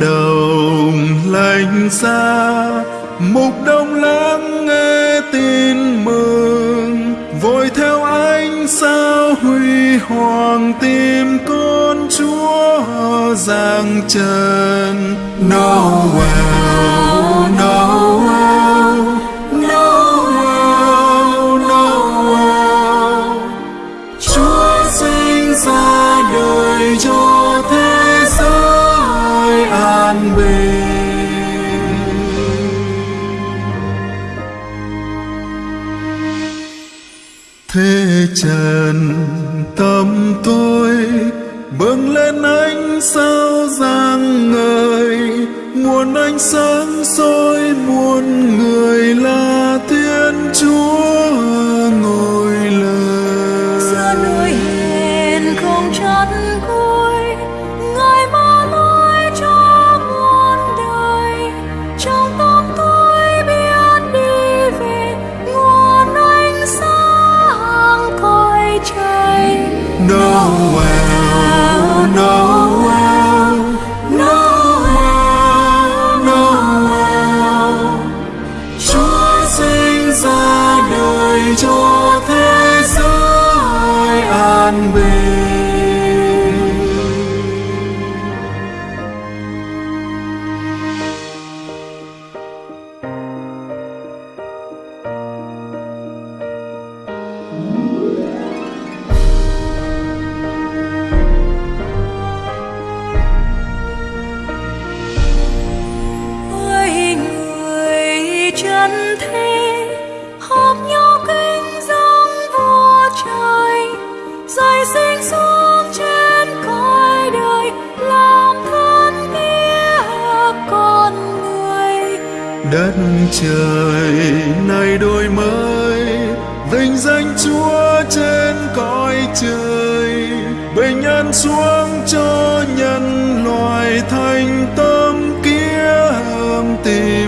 đầu đồng lạnh xa, mục đông lắng nghe tin mừng. Vội theo ánh sao huy hoàng tìm con chúa giang trần. Noel Noel. Trần tâm tôi bừng lên ánh sao giang ngời, muôn ánh sáng soi muôn người lai Đất trời này đổi mới, vinh danh Chúa trên cõi trời, bình an xuống cho nhân loài thành tâm kia kiếm tìm.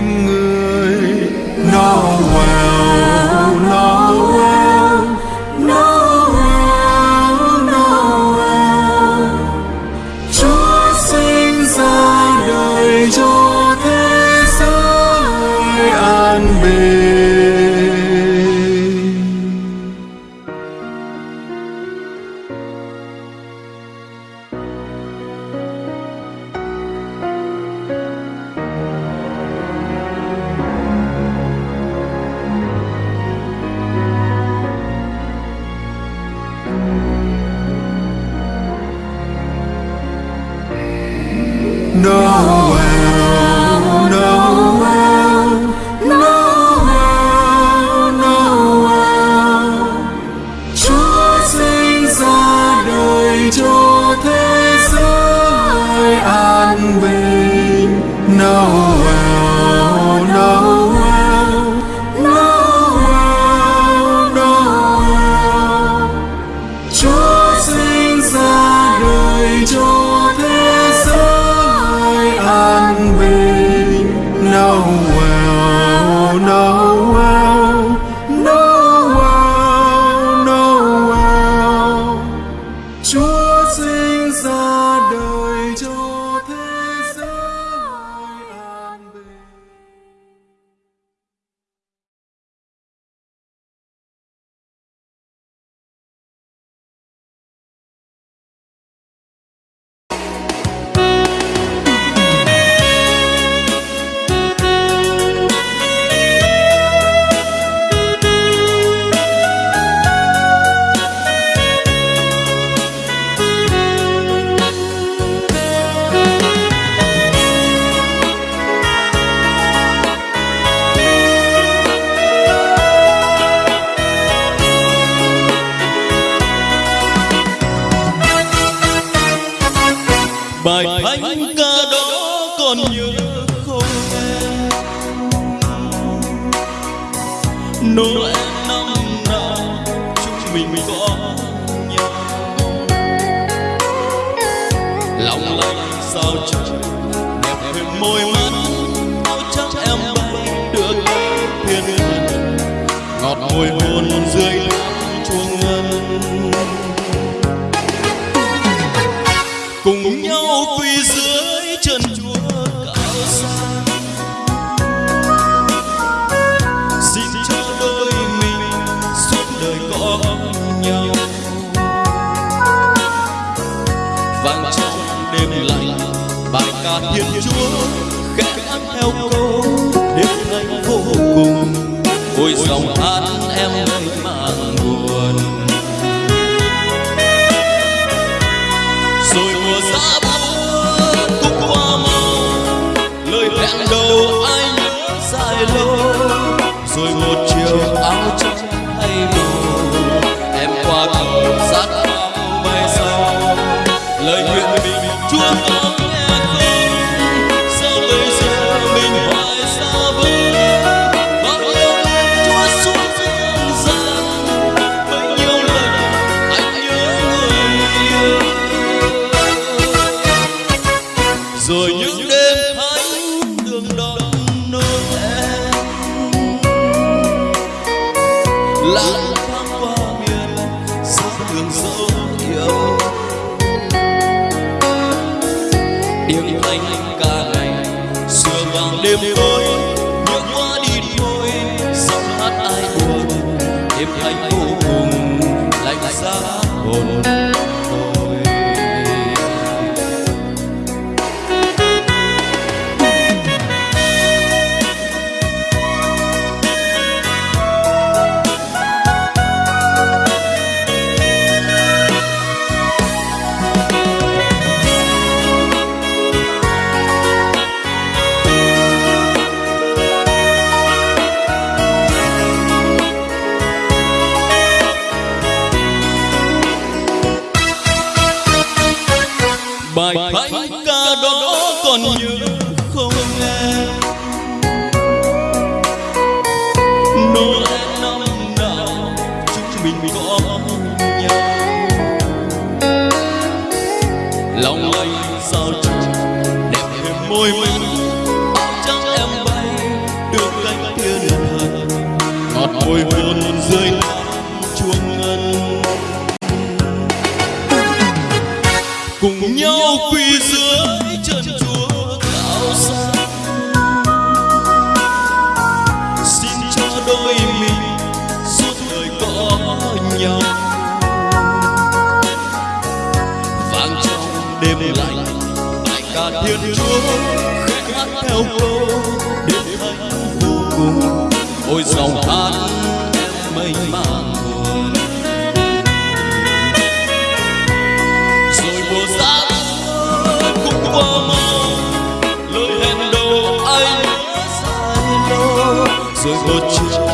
Mình có nhau. Lòng lạnh sao trời đẹp hơn môi mắt, áo trắng em bay được thiên thần ngọt môi hôn dưới lá chuông theo câu đến thành vô cùng ôi dòng hát em trắng em bay, được cánh thiên thần ngọt môi hồn dưới chuông ngân. Cùng nhau quy dưới chân chúa tạo ra xin cho đôi mình suốt đời có nhau. Vang trong đêm lạnh tại ca thiên chúa theo câu đức thánh vô cùng, ôi dòng hát em mênh mang buồn. Rồi mùa giáng cũng qua mau, lời hẹn đầu anh dài lâu rồi một chiều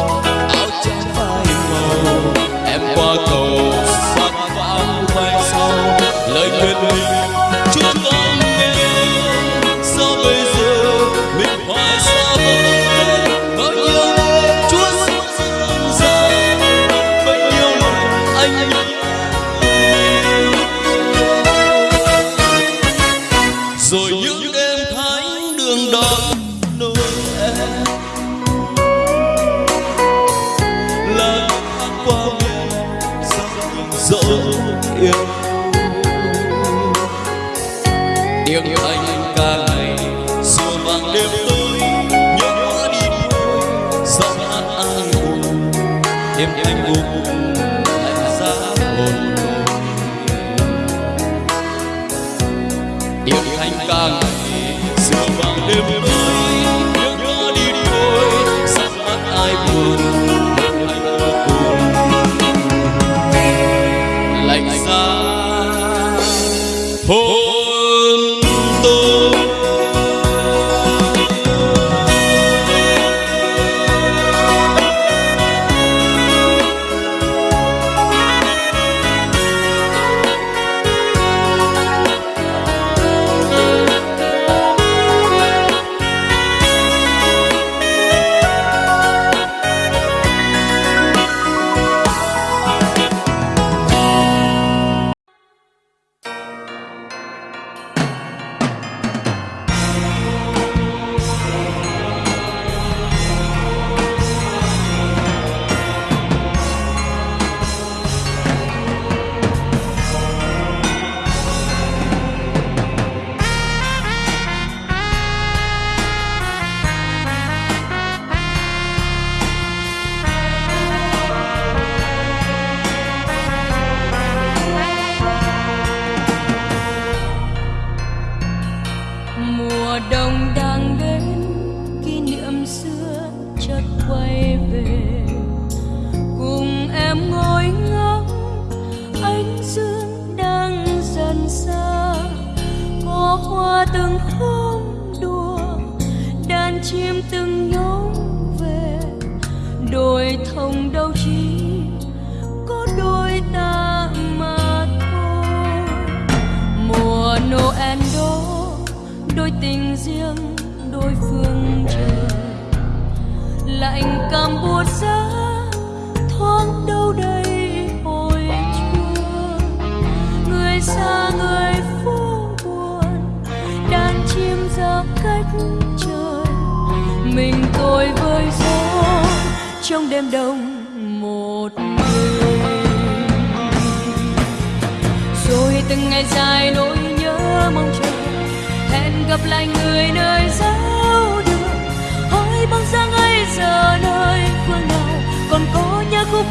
thông đâu chỉ có đôi ta mà thôi. Mùa noel đó, đôi tình riêng, đôi phương trời. Lạnh cảm buốt giá, thoáng đâu đây trong đêm đông một mình rồi từng ngày dài nỗi nhớ mong chờ, hẹn gặp lại người nơi giáo đường. Hỏi bóng dáng ấy giờ nơi phương nào, còn có nhớ khúc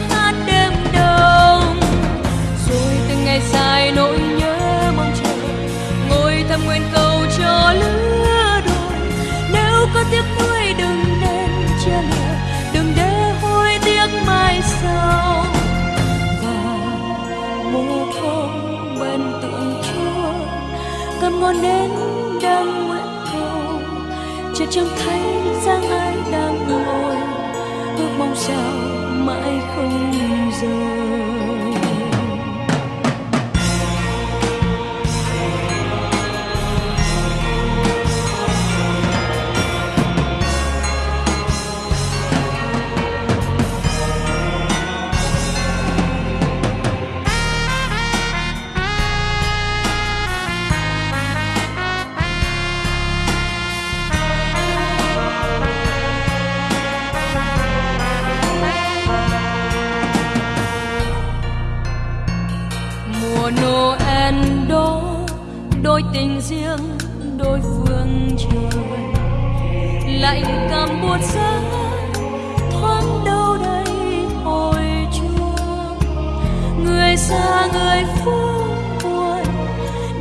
chợt trông thấy rằng ai đang ngồi ước mong sao mãi không rời. Cảm buốt giá thoáng đâu đây hồi chuông. Người xa người phố buồn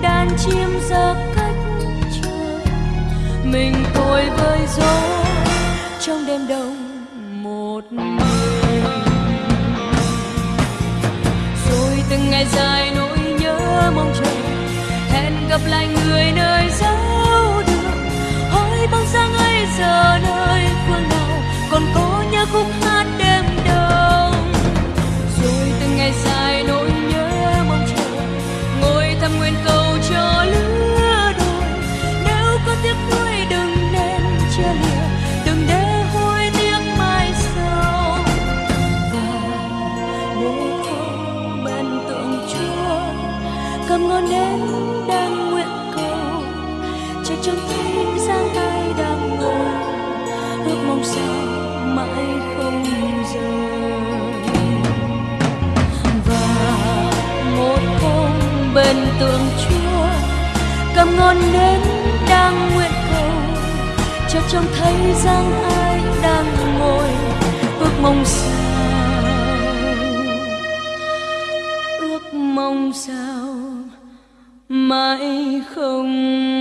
đàn chim ra cách trời mình tôi với gió trong đêm đông một mình. Rồi từng ngày dài nỗi nhớ mong chờ, hẹn gặp lại người nơi xa hỏi bóng dáng ấy giờ nơi phương nào còn có nhớ khúc hát đêm đông. Rồi từng ngày dài nỗi sao mãi không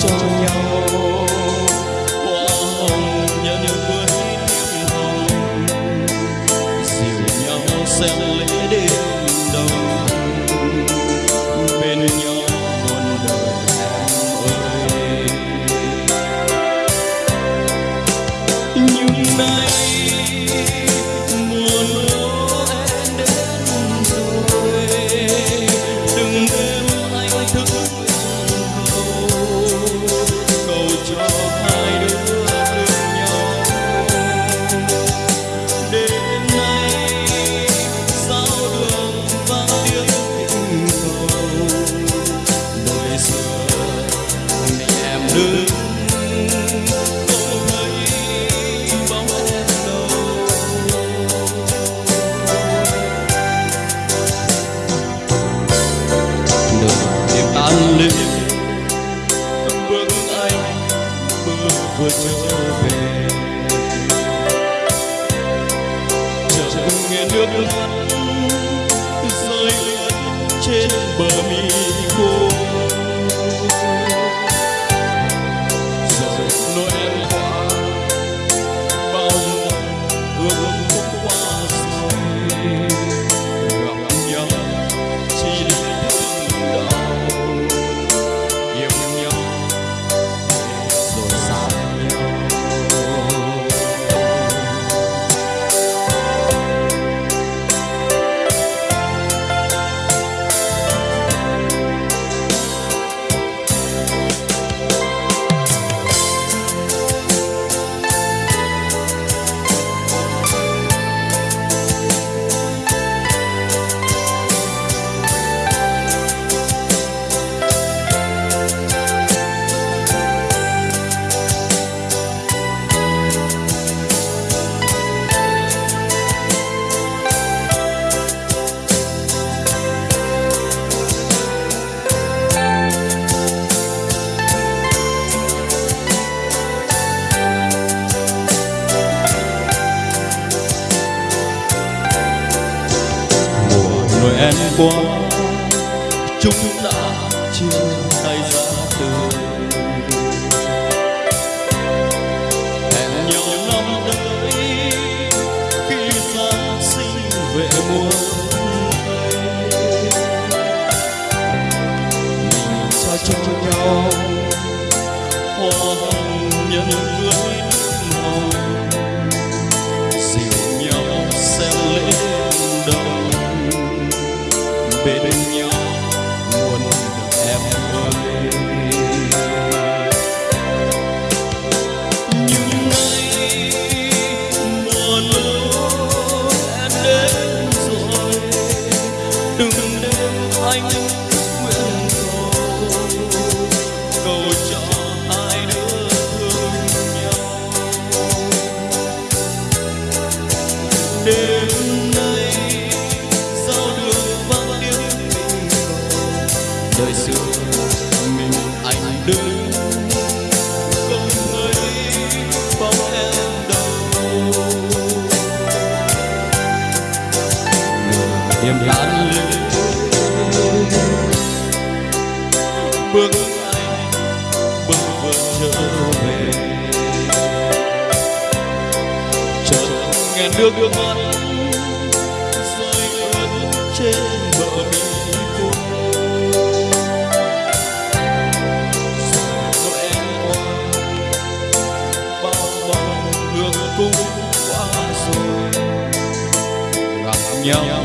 cho nhau. niềm đàn lên bước anh, bước vượt trở về. Chợt nghe nước đưa mắt rơi ướt trên bờ mi cô rồi em qua, bao vòng đường cung qua rồi. Gặp nhau.